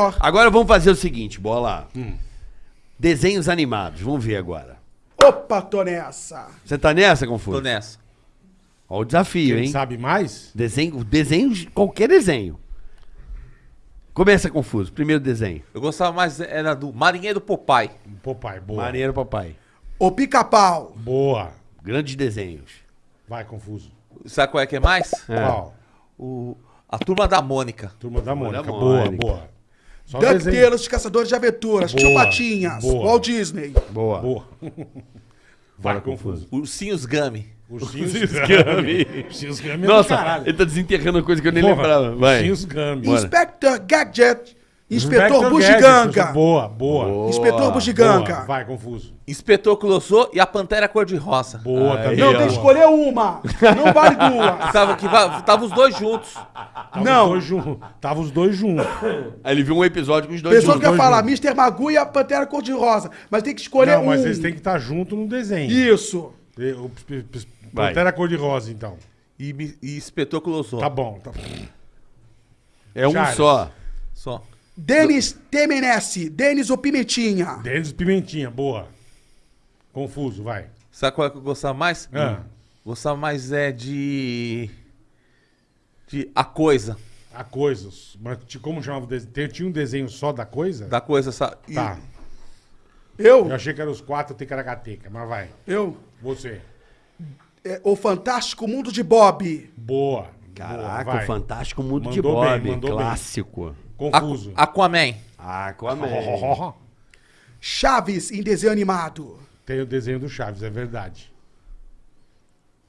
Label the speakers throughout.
Speaker 1: melhor.
Speaker 2: Agora vamos fazer o seguinte, bola. Desenhos animados, vamos ver agora.
Speaker 1: Opa, tô nessa.
Speaker 2: Você tá nessa, Confuso?
Speaker 3: Tô nessa.
Speaker 2: Olha o desafio,
Speaker 4: Quem
Speaker 2: hein?
Speaker 4: sabe mais?
Speaker 2: Desenho, desenho, qualquer desenho. Começa, Confuso. Primeiro desenho.
Speaker 3: Eu gostava mais, era do Marinheiro Popeye.
Speaker 4: Popeye, boa.
Speaker 2: Marinheiro Papai.
Speaker 1: O pica-pau.
Speaker 4: Boa.
Speaker 2: Grandes desenhos.
Speaker 4: Vai, confuso.
Speaker 3: Sabe qual é que é mais?
Speaker 4: Qual?
Speaker 3: O, a Turma da Mônica.
Speaker 4: Turma da Mônica. Boa,
Speaker 2: Mônica.
Speaker 4: boa.
Speaker 1: DuckTales, Caçadores de Aventuras. Tio Patinhas.
Speaker 4: boa.
Speaker 1: Walt Disney.
Speaker 2: Boa.
Speaker 4: Boa. Vai, confuso.
Speaker 3: Ursinhos Gummy.
Speaker 4: Ursinhos
Speaker 2: Gummy.
Speaker 4: Ursinhos Gummy é
Speaker 2: Nossa,
Speaker 4: caralho.
Speaker 2: ele tá desenterrando coisa que eu nem
Speaker 4: Porra,
Speaker 2: lembrava. Vai.
Speaker 4: Ursinhos Gummy.
Speaker 1: Inspector Gadget. Inspetor
Speaker 4: Gadget,
Speaker 1: Bugiganga.
Speaker 4: Boa, boa.
Speaker 1: Inspetor
Speaker 4: Boa.
Speaker 1: Bugiganga.
Speaker 4: Vai, confuso.
Speaker 3: Inspetor Colossô e a Pantera Cor-de-Rosa.
Speaker 4: Boa
Speaker 2: Aí,
Speaker 4: também.
Speaker 1: Não,
Speaker 2: ó.
Speaker 1: tem que escolher uma. Não vale duas.
Speaker 3: Tava, que, va- tava os dois juntos.
Speaker 4: Tava
Speaker 1: Não.
Speaker 4: Os dois juntos. Tava os dois juntos.
Speaker 2: Aí ele viu um episódio com os dois
Speaker 1: Pessoa que
Speaker 2: juntos.
Speaker 1: quer falar Mr. Magoo e a Pantera Cor-de-Rosa. Mas tem que escolher
Speaker 4: Não,
Speaker 1: um.
Speaker 4: mas eles têm que estar juntos no desenho.
Speaker 1: Isso.
Speaker 4: E O p- p-
Speaker 2: Vai.
Speaker 4: Pantera cor-de-rosa, então.
Speaker 3: E, e Inspetor Colossô.
Speaker 4: Tá bom. Tá...
Speaker 2: É um
Speaker 4: Charles.
Speaker 2: só.
Speaker 3: Só.
Speaker 1: Denis Temenesse. Denis o Pimentinha.
Speaker 4: Denis Pimentinha, boa. Confuso, vai.
Speaker 3: Sabe qual é que eu gostava mais?
Speaker 4: Ah.
Speaker 3: Gostava mais é de. De A Coisa.
Speaker 4: A coisas. Mas ti- como chamava o desenho? Tinha um desenho só da coisa?
Speaker 3: Da coisa, sabe?
Speaker 4: Tá.
Speaker 1: Eu?
Speaker 4: Eu achei que eram os quatro Ticaracateca, mas vai.
Speaker 1: Eu.
Speaker 4: Você.
Speaker 1: É, o Fantástico Mundo de Bob.
Speaker 4: Boa.
Speaker 2: Caraca,
Speaker 4: boa,
Speaker 2: o Fantástico Mundo de
Speaker 4: Mandou bem,
Speaker 2: Bob.
Speaker 4: bem.
Speaker 2: clássico.
Speaker 4: Confuso.
Speaker 3: Aquaman.
Speaker 2: Ah, Aquaman.
Speaker 1: Chaves em desenho animado.
Speaker 4: Tem o desenho do Chaves, é verdade.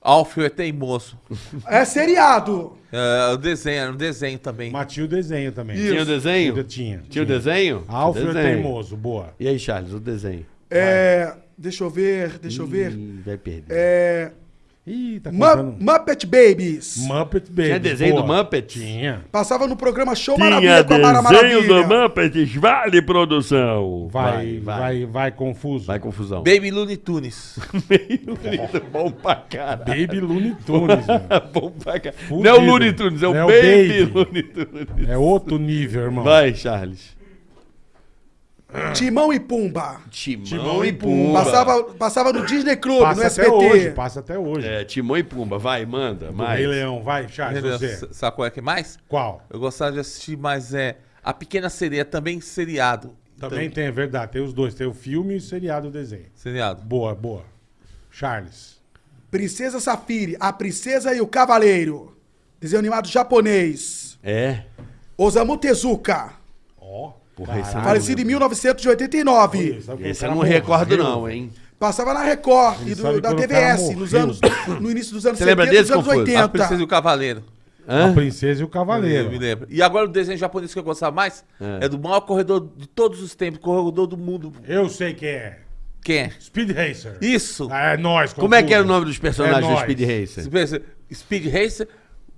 Speaker 3: Alfio é teimoso.
Speaker 1: É seriado.
Speaker 3: É, o desenho, era um desenho também.
Speaker 4: Mas tinha o desenho também.
Speaker 2: Tinha o desenho?
Speaker 4: Tinha. Tinha,
Speaker 2: Tinha o desenho?
Speaker 4: Alfio é
Speaker 2: Desenho.
Speaker 4: teimoso, boa.
Speaker 2: E aí, Charles, o desenho?
Speaker 1: É. Deixa eu ver, deixa eu ver.
Speaker 2: Vai perder.
Speaker 1: É.
Speaker 4: Ih, tá contando.
Speaker 1: Muppet Babies.
Speaker 4: Muppet Baby.
Speaker 2: Tinha desenho do Muppet?
Speaker 4: Tinha.
Speaker 1: Passava no programa Show Maravilha com a Mara Maravilha.
Speaker 2: Muppets, vale produção.
Speaker 4: Vai, vai, vai, confuso.
Speaker 2: Vai, confusão.
Speaker 3: Baby Looney Tunes.
Speaker 2: Muito bom pra caralho.
Speaker 4: Baby Looney Tunes, mano.
Speaker 2: bom pra caralho. Não é o Looney Tunes, é o
Speaker 4: É o
Speaker 2: Baby,
Speaker 4: Baby.
Speaker 2: Looney Tunes.
Speaker 4: É outro nível, irmão.
Speaker 2: Vai, Charles.
Speaker 1: Timão e Pumba.
Speaker 2: Timão,
Speaker 4: Timão
Speaker 2: e Pumba.
Speaker 1: Passava, passava no Disney Club,
Speaker 4: Passa
Speaker 1: no
Speaker 4: até
Speaker 1: SBT.
Speaker 4: hoje, passa até hoje.
Speaker 2: É, Timão e Pumba. Vai, manda.
Speaker 4: Do
Speaker 2: Mais.
Speaker 4: Rei Leão, vai, Charles, você.
Speaker 3: Sabe qual é que mais?
Speaker 4: Qual?
Speaker 3: Eu gostava de assistir mais é A Pequena Sereia, também seriado.
Speaker 4: Também tem, é verdade. Tem os dois. Tem o filme e o seriado o desenho.
Speaker 3: Seriado.
Speaker 4: Boa, boa. Charles.
Speaker 1: Princesa Safiri, A Princesa e o Cavaleiro. Desenho animado japonês.
Speaker 2: É.
Speaker 1: Osamu Tezuka.
Speaker 4: Ó.
Speaker 2: Porra, é
Speaker 1: Falecido em 1989.
Speaker 2: Esse eu não recordo, não, hein?
Speaker 1: Passava na Record e do- da TVS, nos anos, no início dos anos
Speaker 2: Você lembra
Speaker 1: 70,
Speaker 2: desse,
Speaker 1: dos anos
Speaker 2: Confuso?
Speaker 3: A
Speaker 1: 80.
Speaker 3: Princesa e o Cavaleiro.
Speaker 4: A
Speaker 2: Hã?
Speaker 4: Princesa e o
Speaker 3: Eu
Speaker 4: Cavaleiro.
Speaker 3: me lembro. E agora o desenho japonês que eu gostava mais é, do maior corredor de todos os tempos, corredor do mundo.
Speaker 4: Eu sei quem é.
Speaker 3: Quem é?
Speaker 4: Speed Racer.
Speaker 3: Isso.
Speaker 4: Ah, é nós,
Speaker 2: Como é que era o nome dos personagens
Speaker 4: É
Speaker 2: do. Speed Racer?
Speaker 3: Speed Racer,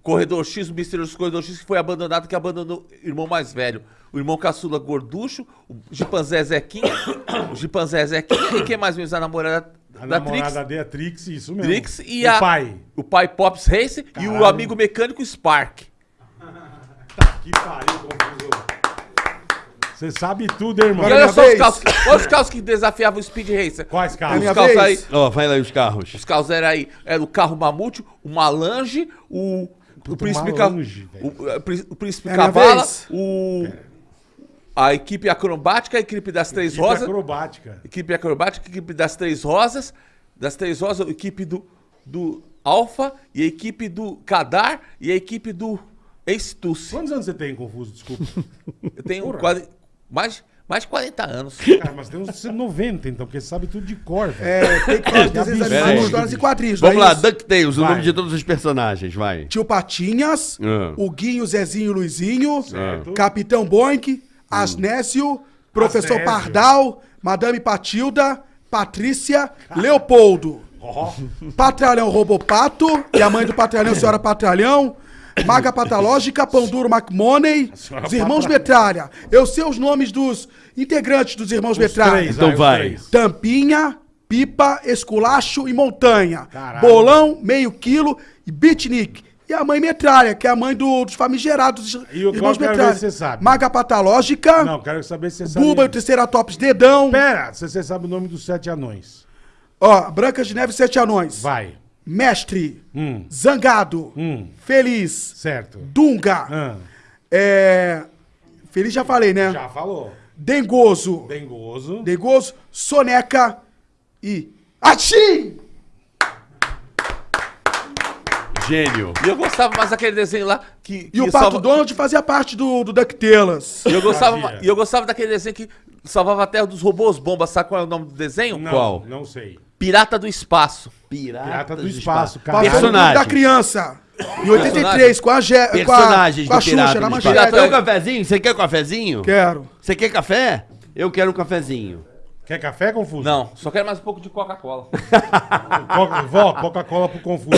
Speaker 3: Corredor X, o misterioso Corredor X que foi abandonado, que abandonou o irmão mais velho. O irmão caçula Gorducho, o Chimpanzé Zequinha, o Chimpanzé Zequinha, e quem mais mesmo? A namorada
Speaker 4: A
Speaker 3: da Trix,
Speaker 4: namorada dele é Trix, isso mesmo.
Speaker 3: Trix e
Speaker 4: o
Speaker 3: a...
Speaker 4: pai.
Speaker 3: O pai Pops Racer e o
Speaker 4: Caralho.
Speaker 3: amigo mecânico Spark.
Speaker 4: Que pariu, confuso. Você sabe tudo, irmão.
Speaker 3: E olha só os carros, olha os carros que desafiavam o Speed Racer.
Speaker 4: Quais carros?
Speaker 3: Os carros
Speaker 1: vez?
Speaker 3: aí,
Speaker 2: Ó, vai lá aí os carros.
Speaker 3: Os carros eram aí, era o carro Mamute, o Malange, o, o Príncipe
Speaker 4: Malange,
Speaker 3: Ca- o, é, o Príncipe
Speaker 1: É
Speaker 3: Cavala, o a equipe acrobática, a equipe das três
Speaker 4: Equipe
Speaker 3: rosas,
Speaker 4: acrobática.
Speaker 3: equipe acrobática, equipe das três rosas, das três rosas, a equipe do do Alfa e a equipe do Kadar e a equipe do Ace
Speaker 4: Quantos anos você tem, Confuso? Desculpa.
Speaker 3: Eu tenho
Speaker 4: Porra.
Speaker 3: quase mais mais de 40 anos.
Speaker 4: Cara, mas tem uns 90, então, porque você sabe tudo de cor, velho.
Speaker 1: É, tem que de desenhos animados, histórias e quadrinhos.
Speaker 2: Vamos
Speaker 1: é
Speaker 2: lá? DuckTales, o nome de todos os personagens, vai.
Speaker 1: Tio Patinhas,
Speaker 2: Ah.
Speaker 1: o Guinho, Zezinho, Luizinho,
Speaker 4: Certo.
Speaker 1: Capitão Boink, Asnésio, Professor
Speaker 4: Asnésio.
Speaker 1: Pardal, Madame Patilda, Patrícia, Leopoldo.
Speaker 4: Ó,
Speaker 1: Patralhão Robopato e a mãe do Patralhão, Senhora Patralhão. Maga Patológica, Pão Duro McMoney, os Irmãos. Metralha. Eu sei os nomes dos integrantes dos Irmãos
Speaker 4: os
Speaker 1: Metralha.
Speaker 4: três,
Speaker 2: Então vai.
Speaker 1: Tampinha, Pipa, Esculacho e Montanha.
Speaker 4: Caralho.
Speaker 1: Bolão, meio quilo e beatnik. E a mãe metralha, que é a mãe do- dos famigerados
Speaker 4: E o qual
Speaker 1: irmãos
Speaker 4: eu quero ver
Speaker 1: metralha.
Speaker 4: se você sabe.
Speaker 1: Maga Patológica,
Speaker 4: Não, quero saber se você sabe.
Speaker 1: Buba e o Triceratops Dedão.
Speaker 4: Pera, se você sabe o nome dos sete anões.
Speaker 1: Ó, Branca de Neve e Sete Anões.
Speaker 4: Vai.
Speaker 1: Mestre,
Speaker 4: Hum,
Speaker 1: Zangado,
Speaker 4: hum,
Speaker 1: Feliz,
Speaker 4: certo.
Speaker 1: Dunga,
Speaker 4: Ah,
Speaker 1: é... Feliz já falei, né?
Speaker 4: já falou.
Speaker 1: Dengoso,
Speaker 4: Dengoso.
Speaker 1: Dengoso, Soneca e Achim!
Speaker 2: Gênio.
Speaker 3: E eu gostava mais daquele desenho lá que.
Speaker 1: E o
Speaker 3: que
Speaker 1: Pato
Speaker 3: salva-
Speaker 1: Donald fazia parte do, do DuckTales.
Speaker 3: E eu gostava, e eu gostava daquele desenho que salvava a terra dos robôs bombas. Sabe qual é o nome do desenho?
Speaker 4: Não,
Speaker 2: Qual?
Speaker 4: Não sei.
Speaker 3: Pirata do Espaço.
Speaker 2: Pirata,
Speaker 4: Pirata do Espaço, cara.
Speaker 2: Personagem.
Speaker 1: da criança. Em 83, com a, Ge com a,
Speaker 2: Personagens
Speaker 1: com a
Speaker 2: do Pirata
Speaker 1: Xuxa na
Speaker 2: do. Espaço. Quer um cafezinho? Você quer um cafezinho?
Speaker 1: Quero.
Speaker 2: Você quer café? Eu quero um cafezinho.
Speaker 4: Quer café, Confuso?
Speaker 3: Não, só quero mais um pouco de Coca-Cola.
Speaker 4: Coca- Vó, Coca-Cola pro Confuso.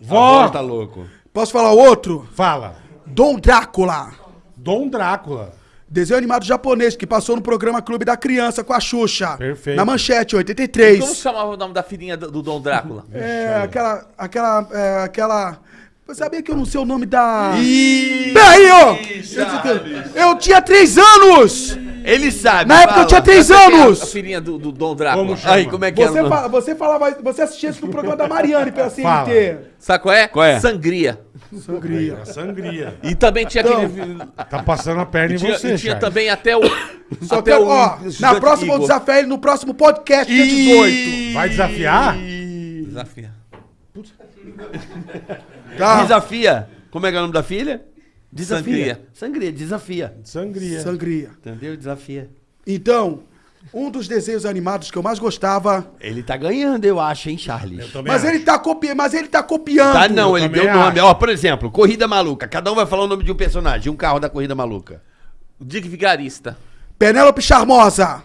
Speaker 2: Vó,
Speaker 4: Vó,
Speaker 2: tá louco.
Speaker 1: Posso falar outro?
Speaker 4: fala.
Speaker 1: Dom Drácula.
Speaker 4: Dom Drácula.
Speaker 1: Desenho animado japonês que passou no programa Clube da Criança com a Xuxa.
Speaker 4: Perfeito.
Speaker 1: Na manchete,
Speaker 3: Como
Speaker 1: 83.
Speaker 3: se chamava o nome da filhinha do, do Dom Drácula?
Speaker 1: É, aquela. Aquela. É, aquela. Você sabia que eu não sei o nome da. Peraí, ó! Eu tinha três anos!
Speaker 2: Ele sabe.
Speaker 1: Na época eu
Speaker 2: fala.
Speaker 1: tinha três
Speaker 3: A
Speaker 1: anos!
Speaker 3: filhinha do, do Dom Drácula.
Speaker 4: Como chama?
Speaker 2: Aí, como é que
Speaker 1: Você,
Speaker 2: é?
Speaker 1: fa você falava. Você assistia isso no programa da Mariane pela
Speaker 4: Fala.
Speaker 1: CNT.
Speaker 3: Sabe qual é?
Speaker 2: Qual é?
Speaker 3: Sangria.
Speaker 1: Sangria.
Speaker 4: A sangria.
Speaker 3: E também tinha
Speaker 1: Então,
Speaker 3: aquele.
Speaker 4: Tá passando a perna
Speaker 3: E
Speaker 4: em
Speaker 3: tinha,
Speaker 4: você,
Speaker 3: e tinha
Speaker 4: Charles.
Speaker 3: também até o.
Speaker 1: Só
Speaker 3: até
Speaker 1: que,
Speaker 3: o
Speaker 1: ó, na próxima eu desafio ele no próximo podcast, dia 18.
Speaker 4: Vai desafiar?
Speaker 3: Desafia.
Speaker 1: Tá?
Speaker 2: Desafia. Como é que é o nome da filha? Desafia.
Speaker 3: Sangria.
Speaker 2: Sangria, desafia.
Speaker 4: Sangria.
Speaker 1: Sangria.
Speaker 2: Entendeu? Desafia.
Speaker 1: Então, um dos desenhos animados que eu mais gostava.
Speaker 2: Ele tá ganhando, eu acho, hein, Charles?
Speaker 4: Eu também
Speaker 1: Mas
Speaker 4: acho.
Speaker 1: ele tá copiando, mas ele tá copiando.
Speaker 2: Tá, não,
Speaker 4: eu
Speaker 2: ele
Speaker 4: também
Speaker 2: deu nome.
Speaker 4: acho.
Speaker 2: Ó, por exemplo, Corrida Maluca. Cada um vai falar o nome de um personagem, um carro da Corrida Maluca.
Speaker 3: Dick Vigarista.
Speaker 1: Penélope Charmosa.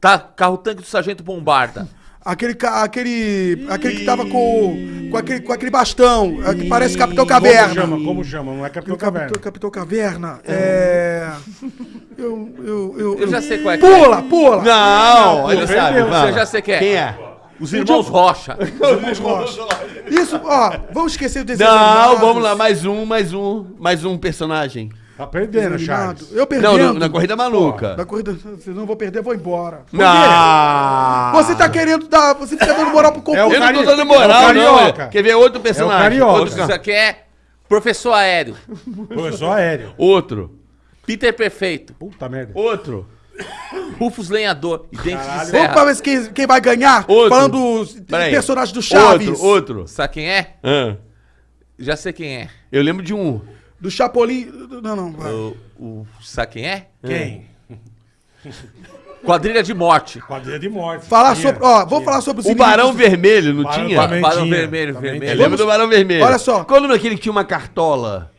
Speaker 3: Tá? Carro tanque do Sargento Bombarda.
Speaker 1: Aquele, aquele, aquele que tava com, com, aquele, com aquele bastão, é, que parece Capitão Caverna.
Speaker 4: Como chama? Como chama? Não é Capitão Caverna.
Speaker 1: Capitão, Capitão Caverna. É. Eu, eu, eu,
Speaker 3: Eu já sei qual é que é.
Speaker 1: Pula, pula!
Speaker 2: Não, ele
Speaker 4: perdeu.
Speaker 2: sabe.
Speaker 3: Eu já sei quem é.
Speaker 2: Quem é?
Speaker 3: Os irmãos Rocha.
Speaker 1: Isso, ó, vamos esquecer o desenho
Speaker 2: Não,
Speaker 1: animados.
Speaker 2: vamos lá, mais um, mais um, mais um personagem.
Speaker 4: Tá perdendo, Charles.
Speaker 1: Eu
Speaker 2: Não,
Speaker 1: perdendo.
Speaker 2: no- na Corrida Maluca.
Speaker 1: Da corrida, se não vou perder, vou embora.
Speaker 2: Não.
Speaker 1: Você tá querendo dar. Você fica dando moral pro
Speaker 4: É o
Speaker 1: concurso.
Speaker 2: Eu não tô dando
Speaker 4: é
Speaker 2: moral,
Speaker 4: o
Speaker 2: não.
Speaker 4: Carioca.
Speaker 2: é. Quer ver outro personagem?
Speaker 4: Carioca.
Speaker 2: Outro,
Speaker 3: Isso aqui é Professor Aéreo.
Speaker 4: Pô, sou aéreo.
Speaker 2: outro.
Speaker 3: Peter Perfeito.
Speaker 4: Puta merda.
Speaker 2: Outro.
Speaker 3: Rufus Lenhador. E Dentes de
Speaker 1: Vamos
Speaker 3: Serra.
Speaker 1: pra ver quem, quem vai ganhar.
Speaker 2: Outro.
Speaker 1: Falando dos
Speaker 2: Peraí.
Speaker 1: personagens do Chaves.
Speaker 2: Outro, outro.
Speaker 3: Sabe quem é?
Speaker 2: Ah,
Speaker 3: Já sei quem é.
Speaker 2: eu lembro de um.
Speaker 1: Do Chapolin. Não, não. vai.
Speaker 3: O, o- sabe quem é?
Speaker 4: Quem?
Speaker 3: Quadrilha de Morte.
Speaker 4: Quadrilha de morte.
Speaker 1: Falar
Speaker 4: Tinha,
Speaker 1: sobre. Ó,
Speaker 4: tinha.
Speaker 1: falar sobre os
Speaker 2: O
Speaker 1: inimigos
Speaker 2: Barão Vermelho, não
Speaker 4: Barão-
Speaker 3: Barão
Speaker 4: tinha,
Speaker 3: Vermelho,
Speaker 4: também
Speaker 3: vermelho.
Speaker 2: Lembro do Barão Vermelho.
Speaker 1: Olha só.
Speaker 2: Qual o nome daquele que tinha uma cartola?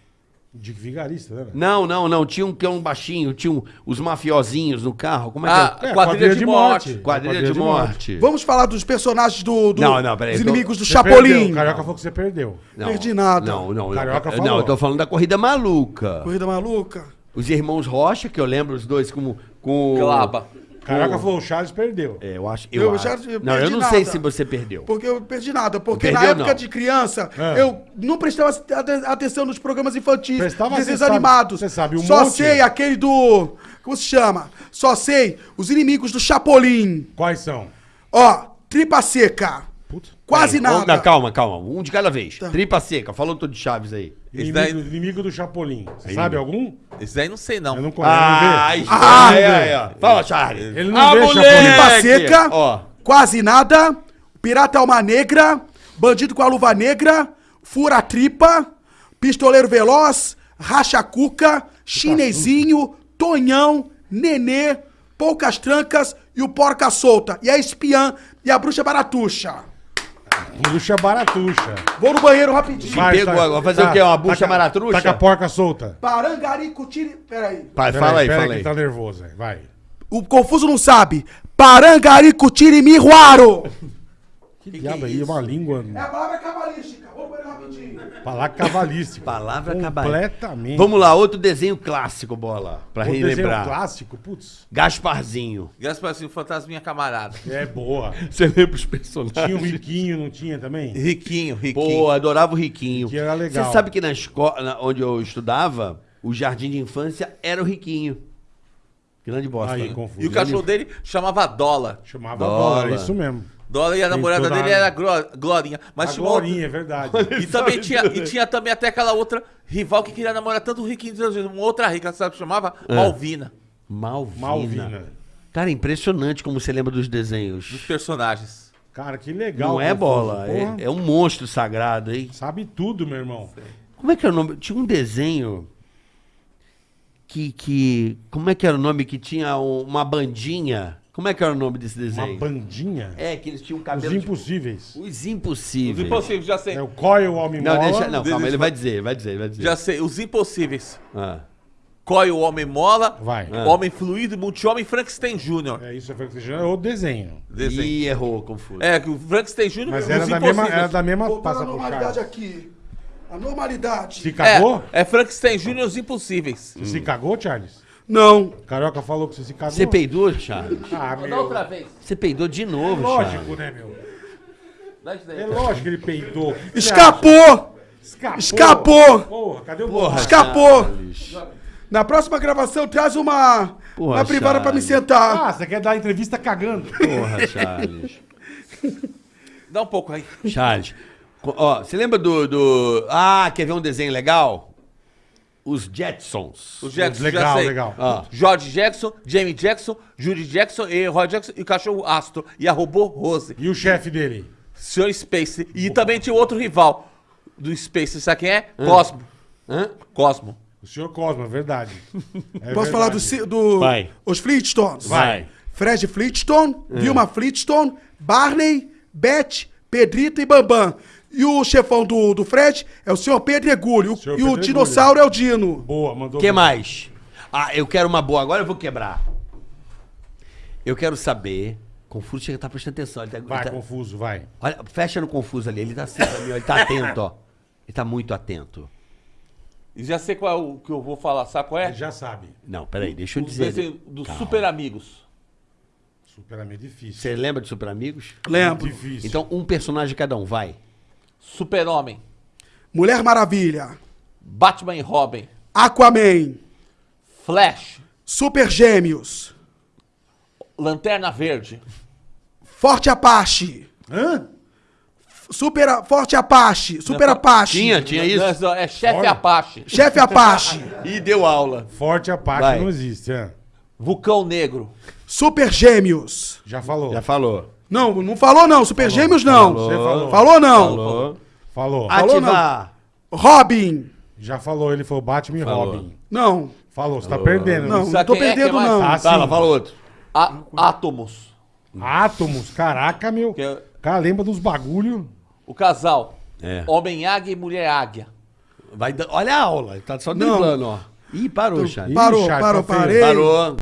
Speaker 4: De vigarista, né?
Speaker 2: Não, não, não. Tinha um que é um baixinho, tinha um- os mafiosinhos no carro. Como é que
Speaker 3: Ah,
Speaker 2: é?
Speaker 4: É,
Speaker 3: Quadrilha de Morte.
Speaker 2: Quadrilha de morte.
Speaker 1: Vamos falar dos personagens do. do
Speaker 2: Não, não, peraí,
Speaker 1: Dos
Speaker 2: eu tô-
Speaker 1: inimigos do
Speaker 4: Você
Speaker 1: Chapolin.
Speaker 4: perdeu. O Carioca falou que você perdeu.
Speaker 2: Não,
Speaker 1: perdi nada.
Speaker 2: Não, não.
Speaker 4: Carioca
Speaker 2: eu,
Speaker 4: falou.
Speaker 2: não, eu tô falando da Corrida Maluca.
Speaker 1: Corrida maluca.
Speaker 2: Os irmãos Rocha, que eu lembro os dois como... Com...
Speaker 3: Glaba.
Speaker 4: Carioca falou, o Charles perdeu.
Speaker 2: É, eu acho... Eu,
Speaker 1: Eu
Speaker 2: acho.
Speaker 1: já
Speaker 2: não, eu não sei
Speaker 1: nada.
Speaker 2: se você perdeu.
Speaker 1: Porque eu perdi nada. Porque
Speaker 2: Perdeu,
Speaker 1: na época
Speaker 2: não.
Speaker 1: de criança,
Speaker 4: É.
Speaker 1: eu não prestava ate- atenção nos programas infantis,
Speaker 4: Prestava,
Speaker 1: desenhos
Speaker 4: você sabe-
Speaker 1: animados.
Speaker 4: você sabe um
Speaker 1: Só
Speaker 4: monte.
Speaker 1: sei aquele do. Como se chama? Só sei os inimigos do Chapolin.
Speaker 4: Quais são?
Speaker 1: Ó, tripa seca.
Speaker 4: Puta.
Speaker 1: Quase nada.
Speaker 2: Não, calma, calma. Um de cada vez. Tripa seca. Falou todo de Chaves aí.
Speaker 4: Inimigo,
Speaker 3: daí,
Speaker 4: inimigo do Chapolin. Você sabe algum?
Speaker 3: Esse daí não sei, não.
Speaker 4: Eu não conheço.
Speaker 2: Ah,
Speaker 4: vê?
Speaker 1: Ah,
Speaker 2: aí, aí, ó. Fala, Charlie.
Speaker 4: Ele não vê
Speaker 1: Tripa
Speaker 2: moleque!
Speaker 1: seca.
Speaker 2: Ó.
Speaker 1: Quase nada. Pirata Alma Negra. Bandido com a luva negra. Fura tripa. Pistoleiro veloz. Racha cuca. Chinesinho. Tonhão. Nenê. Poucas trancas. E o porca solta. E a espiã. E a bruxa baratuxa.
Speaker 4: Bucha baratuxa.
Speaker 1: Vou no banheiro rapidinho.
Speaker 4: Vai,
Speaker 2: pegou
Speaker 4: tá-
Speaker 2: agora. Vai fazer o quê? Uma bucha
Speaker 4: taca-
Speaker 2: maratruxa?
Speaker 4: Taca a porca solta.
Speaker 1: Parangarico tire. Peraí.
Speaker 2: Pai,
Speaker 4: Pera
Speaker 2: fala aí,
Speaker 4: pera
Speaker 2: fala
Speaker 4: que
Speaker 2: aí.
Speaker 4: tá nervoso, aí. vai.
Speaker 1: O confuso não sabe. Parangarico tire miruaro.
Speaker 4: Que diabo aí, é uma língua...
Speaker 1: É a palavra
Speaker 4: Palavra cabalística.
Speaker 2: Palavra cabalística.
Speaker 4: Completamente.
Speaker 2: Vamos lá, outro desenho clássico, bola. Pra
Speaker 4: O desenho
Speaker 2: relembrar.
Speaker 4: clássico, putz,
Speaker 2: Gasparzinho.
Speaker 3: Deus, fantasminha camarada.
Speaker 4: é boa.
Speaker 2: Você lembra os personagens?
Speaker 4: Tinha o Riquinho, não tinha também?
Speaker 3: Riquinho, riquinho.
Speaker 2: Pô, adorava o Riquinho.
Speaker 4: Que era legal.
Speaker 2: Você sabe que na escola onde eu estudava, o jardim de infância era o Riquinho. Grande bosta.
Speaker 4: Aí,
Speaker 2: né?
Speaker 4: confuso.
Speaker 3: E o cachorro dele chamava Dola.
Speaker 4: Chamava
Speaker 2: Dólar.
Speaker 4: Dólar, isso mesmo.
Speaker 3: Dola e a namorada dele era Glo- Glorinha. Mas
Speaker 4: a
Speaker 3: outra-
Speaker 4: Glorinha, é verdade.
Speaker 3: E também tinha, e tinha também até aquela outra rival que queria namorar tanto o Riquinho, uma outra rica, sabe que chamava? Malvina.
Speaker 2: Malvina.
Speaker 4: Malvina.
Speaker 2: Cara, impressionante como você lembra dos desenhos.
Speaker 3: Dos personagens.
Speaker 4: Cara, que legal.
Speaker 2: Não é bola, é, é um monstro sagrado, hein?
Speaker 4: Sabe tudo, meu irmão.
Speaker 2: Como é que era o nome? Tinha um desenho que, que... Como é que era o nome? Que tinha um- uma bandinha. Como é que era o nome desse
Speaker 4: Uma
Speaker 2: desenho?
Speaker 4: bandinha.
Speaker 2: É, que eles tinham
Speaker 4: Os
Speaker 2: cabelo... de-
Speaker 4: impossíveis.
Speaker 2: Os
Speaker 3: Os
Speaker 2: impossíveis.
Speaker 3: impossíveis, já sei.
Speaker 4: É o Coil, o Homem
Speaker 2: Não,
Speaker 4: Mola.
Speaker 2: deixa, não, calma, ele vai dizer, vai dizer, vai dizer.
Speaker 3: Já sei. Os impossíveis.
Speaker 2: Ah.
Speaker 3: Coi o Homem Mola.
Speaker 4: Vai.
Speaker 2: Ah.
Speaker 3: Homem Fluido, Multi-Homem Frankenstein Jr.
Speaker 4: É isso, é Frankenstein. É o desenho.
Speaker 3: Desenho.
Speaker 2: Ih, errou, confuso.
Speaker 3: É, que o Frankenstein Jr.
Speaker 4: Mas
Speaker 3: os
Speaker 4: era da, mesma,
Speaker 3: impossíveis.
Speaker 4: era da mesma. Passa Charles.
Speaker 1: aqui. A normalidade.
Speaker 4: Se cagou?
Speaker 3: É, é Frankenstein Jr. os impossíveis.
Speaker 4: Você se cagou, Charles?
Speaker 1: Não.
Speaker 4: Carioca falou que você se cagou.
Speaker 2: Você peidou, Charles?
Speaker 4: Ah, meu.
Speaker 3: outra vez.
Speaker 2: Você peidou de novo,
Speaker 4: Lógico,
Speaker 2: Charles.
Speaker 4: né, meu?
Speaker 3: Dá isso daí.
Speaker 4: É lógico que ele peidou.
Speaker 1: Escapou!
Speaker 4: Escapou!
Speaker 1: Escapou!
Speaker 4: Porra, cadê o
Speaker 2: Porra?
Speaker 1: Escapou!
Speaker 2: Charles.
Speaker 1: Na próxima gravação, traz uma,
Speaker 2: Porra,
Speaker 1: uma privada pra me
Speaker 2: Charles.
Speaker 1: sentar.
Speaker 4: Ah, você quer dar entrevista cagando?
Speaker 2: Porra, Charles.
Speaker 3: Dá um pouco aí.
Speaker 2: Charles. Ó, você lembra do, do... Ah, quer ver um desenho legal? Os Jetsons.
Speaker 3: O Jackson, já
Speaker 4: legal,
Speaker 3: sei.
Speaker 4: legal.
Speaker 2: Ah.
Speaker 3: George Jackson, Jamie Jackson, Judy Jackson, e Roy Jackson e o cachorro Astro. E a robô Rose.
Speaker 4: E o chefe dele?
Speaker 3: Sr. Space. E também tinha outro rival do Space. Sabe quem é? Cosmo.
Speaker 2: Hã?
Speaker 3: Cosmo.
Speaker 4: O senhor Cosmo, é verdade. É
Speaker 1: Posso falar do,
Speaker 4: verdade.
Speaker 1: do
Speaker 2: Vai.
Speaker 1: os Flintstones?
Speaker 2: Vai.
Speaker 1: Fred Flintstone, Vilma Flintstone, Barney, Beth, Pedrito e Bambam. E o chefão do, do Fred é o senhor Pedregulho.
Speaker 4: Senhor
Speaker 1: E o
Speaker 4: Pedregulho.
Speaker 1: dinossauro é o Dino.
Speaker 4: Boa, mandou
Speaker 2: O que
Speaker 4: bem.
Speaker 2: mais? Ah, eu quero uma boa. Agora eu vou quebrar. Eu quero saber... Confuso chega, tá prestando atenção. Ele tá,
Speaker 4: Vai,
Speaker 2: ele tá-
Speaker 4: confuso, vai.
Speaker 2: Olha, fecha no Confuso ali. Ele tá assim pra mim, ó, Ele tá atento, ó. Ele tá muito atento.
Speaker 3: E já sei qual é o que eu vou falar. Sabe qual é?
Speaker 4: Já sabe.
Speaker 2: Não, peraí, deixa eu
Speaker 3: O
Speaker 2: dizer.
Speaker 3: desenho dos
Speaker 2: Calma.
Speaker 3: Super Amigos.
Speaker 4: Super amigo difícil.
Speaker 2: Você lembra de Super Amigos?
Speaker 1: Lembro.
Speaker 4: Difícil.
Speaker 2: Então, um personagem cada um, vai.
Speaker 3: Super-Homem.
Speaker 1: Mulher Maravilha.
Speaker 3: Batman e Robin.
Speaker 1: Aquaman.
Speaker 3: Flash.
Speaker 1: Super Gêmeos.
Speaker 3: Lanterna Verde.
Speaker 1: Forte Apache.
Speaker 4: Hã?
Speaker 1: Super Forte Apache. Super Apache.
Speaker 2: Tinha, tinha isso.
Speaker 3: Não, é Chefe. Apache.
Speaker 1: Chefe Apache.
Speaker 2: E deu aula.
Speaker 4: Forte a parte
Speaker 2: Vai.
Speaker 4: não existe, é.
Speaker 3: Vulcão Negro.
Speaker 1: Super Gêmeos.
Speaker 4: Já falou.
Speaker 2: Já falou.
Speaker 1: Não, não falou não. Super Gêmeos não.
Speaker 4: Você falou.
Speaker 1: Falou não.
Speaker 2: Falou.
Speaker 4: Falou.
Speaker 1: Falou não. Robin.
Speaker 4: Já falou, ele falou Batman e
Speaker 2: Falou.
Speaker 4: Robin.
Speaker 1: Não.
Speaker 4: Falou, você tá perdendo.
Speaker 1: Não, não tô
Speaker 3: é
Speaker 1: perdendo
Speaker 3: é
Speaker 1: não.
Speaker 4: Ah.
Speaker 2: Fala, fala outro.
Speaker 3: A- Átomos.
Speaker 4: Átomos, caraca, meu.
Speaker 3: Que é-
Speaker 4: Cara, lembra dos bagulho?
Speaker 3: O casal.
Speaker 2: É.
Speaker 3: Homem Águia e Mulher Águia.
Speaker 2: Vai dar- Olha a aula. Ele tá só driblando, ó. Ih, parou, Charles.
Speaker 4: Ih,
Speaker 1: Parou,
Speaker 4: Charles,
Speaker 1: parou,
Speaker 4: tá
Speaker 1: parei.
Speaker 2: Parou.